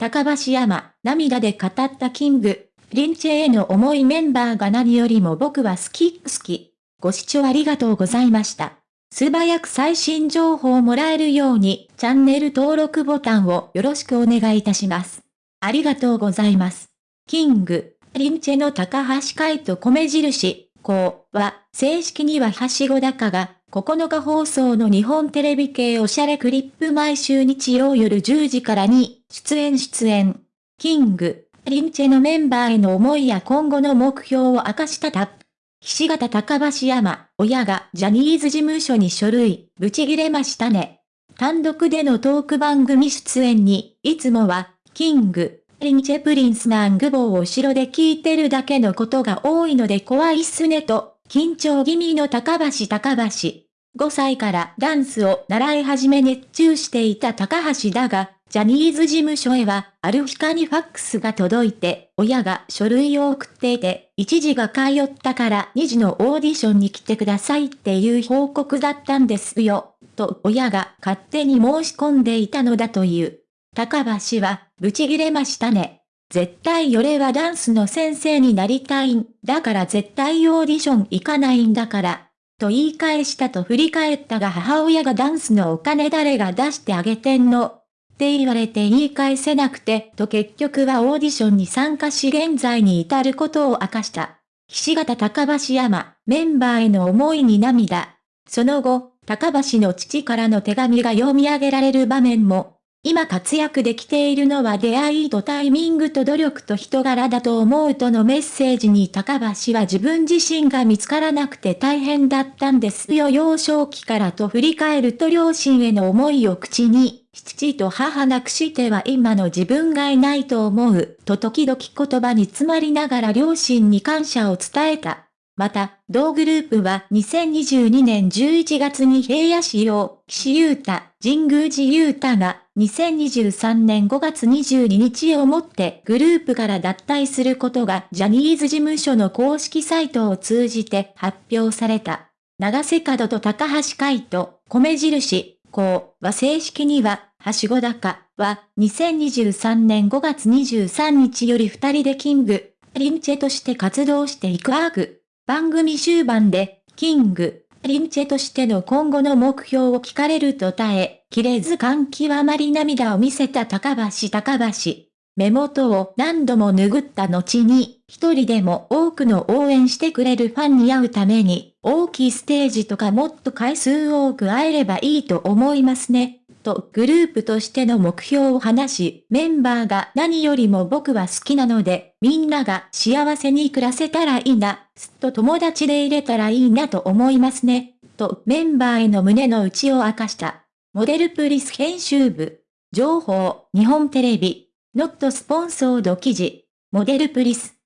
高橋山、涙で語ったキング、リンチェへの重いメンバーが何よりも僕は好き好き。ご視聴ありがとうございました。素早く最新情報をもらえるように、チャンネル登録ボタンをよろしくお願いいたします。ありがとうございます。キング、リンチェの高橋海と米印、こうは、正式にははしご高が、9日放送の日本テレビ系おしゃれクリップ毎週日曜夜10時からに、出演出演。キング、リンチェのメンバーへの思いや今後の目標を明かしたタップ。岸形高橋山、親がジャニーズ事務所に書類、ぶち切れましたね。単独でのトーク番組出演に、いつもは、キング、リンチェプリンスなグボーを後ろで聞いてるだけのことが多いので怖いっすねと、緊張気味の高橋高橋。5歳からダンスを習い始め熱中していた高橋だが、ジャニーズ事務所へは、ある日かにファックスが届いて、親が書類を送っていて、1時が通ったから2時のオーディションに来てくださいっていう報告だったんですよ、と親が勝手に申し込んでいたのだという。高橋は、ブチギレましたね。絶対俺はダンスの先生になりたいんだから絶対オーディション行かないんだから。と言い返したと振り返ったが母親がダンスのお金誰が出してあげてんの？って言われて言い返せなくてと結局はオーディションに参加し現在に至ることを明かした。岸形高橋山、メンバーへの思いに涙。その後、高橋の父からの手紙が読み上げられる場面も、今活躍できているのは出会いとタイミングと努力と人柄だと思うとのメッセージに高橋は自分自身が見つからなくて大変だったんですよ幼少期からと振り返ると両親への思いを口に、父と母なくしては今の自分がいないと思う、と時々言葉に詰まりながら両親に感謝を伝えた。また、同グループは2022年11月に平野市用、岸優太、神宮寺優太が2023年5月22日をもってグループから脱退することがジャニーズ事務所の公式サイトを通じて発表された。長瀬角と高橋海人、米印、こうは正式には、はしご高は2023年5月23日より二人でキング、リンチェとして活動していくアーク。番組終盤で、キング、リンチェとしての今後の目標を聞かれると耐え、切れず感極まり涙を見せた高橋高橋。目元を何度も拭った後に、一人でも多くの応援してくれるファンに会うために、大きいステージとかもっと回数多く会えればいいと思いますね。とグループとしての目標を話し、メンバーが何よりも僕は好きなので、みんなが幸せに暮らせたらいいな、すっと友達で入れたらいいなと思いますね、とメンバーへの胸の内を明かした。モデルプリス編集部。情報、日本テレビ。ノットスポンソード記事。モデルプリス。